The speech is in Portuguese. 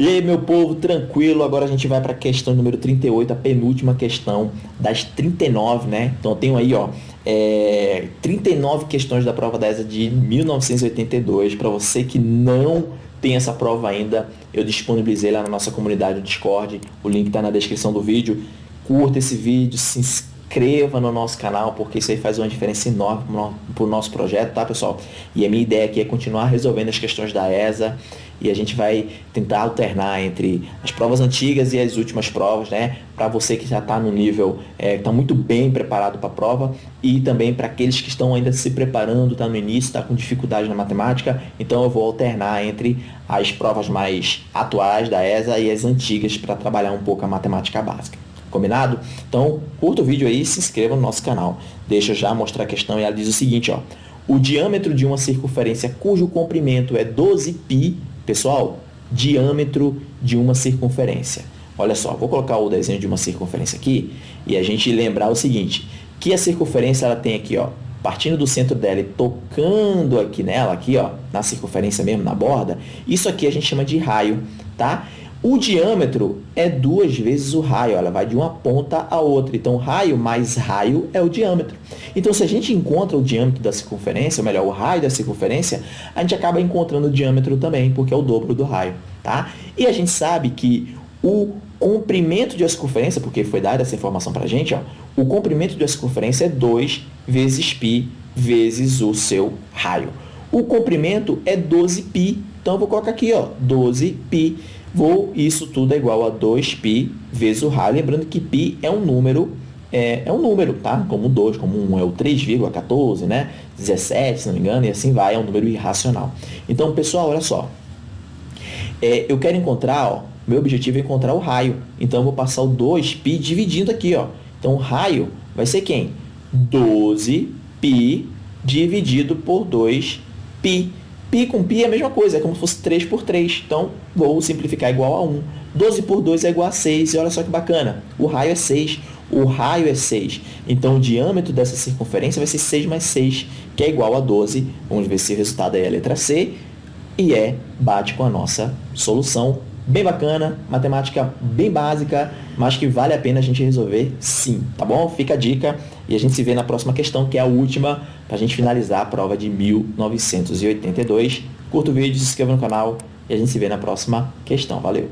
E aí, meu povo, tranquilo? Agora a gente vai para a questão número 38, a penúltima questão das 39, né? Então, eu tenho aí, ó, é, 39 questões da prova da ESA de 1982. Para você que não tem essa prova ainda, eu disponibilizei lá na nossa comunidade do Discord. O link está na descrição do vídeo. Curta esse vídeo, se inscreva no nosso canal, porque isso aí faz uma diferença enorme para o nosso projeto, tá, pessoal? E a minha ideia aqui é continuar resolvendo as questões da ESA e a gente vai tentar alternar entre as provas antigas e as últimas provas, né? Para você que já está no nível, está é, muito bem preparado para a prova e também para aqueles que estão ainda se preparando, está no início, está com dificuldade na matemática, então eu vou alternar entre as provas mais atuais da ESA e as antigas para trabalhar um pouco a matemática básica. Combinado? Então, curta o vídeo aí e se inscreva no nosso canal. Deixa eu já mostrar a questão e ela diz o seguinte, ó. O diâmetro de uma circunferência cujo comprimento é 12π Pessoal, diâmetro de uma circunferência. Olha só, vou colocar o desenho de uma circunferência aqui e a gente lembrar o seguinte, que a circunferência ela tem aqui, ó, partindo do centro dela e tocando aqui nela, aqui, ó, na circunferência mesmo, na borda, isso aqui a gente chama de raio, tá? O diâmetro é duas vezes o raio, ela vai de uma ponta a outra. Então, raio mais raio é o diâmetro. Então, se a gente encontra o diâmetro da circunferência, ou melhor, o raio da circunferência, a gente acaba encontrando o diâmetro também, porque é o dobro do raio. Tá? E a gente sabe que o comprimento de uma circunferência, porque foi dada essa informação para a gente, ó, o comprimento de uma circunferência é 2 vezes π vezes o seu raio. O comprimento é 12π, então eu vou colocar aqui ó, 12π Vou, isso tudo é igual a 2π vezes o raio. Lembrando que π é um número, é, é um número, tá? Como 2, como 1 é o 3,14, né? 17, se não me engano, e assim vai, é um número irracional. Então, pessoal, olha só. É, eu quero encontrar, ó, meu objetivo é encontrar o raio. Então, eu vou passar o 2π dividindo aqui, ó. Então, o raio vai ser quem? 12π dividido por 2π. Pi com pi é a mesma coisa, é como se fosse 3 por 3. Então, vou simplificar igual a 1. 12 por 2 é igual a 6. E olha só que bacana, o raio é 6. O raio é 6. Então, o diâmetro dessa circunferência vai ser 6 mais 6, que é igual a 12. Vamos ver se o resultado é a letra C. E é, bate com a nossa solução. Bem bacana, matemática bem básica, mas que vale a pena a gente resolver sim, tá bom? Fica a dica e a gente se vê na próxima questão, que é a última, para a gente finalizar a prova de 1982. Curta o vídeo, se inscreva no canal e a gente se vê na próxima questão. Valeu!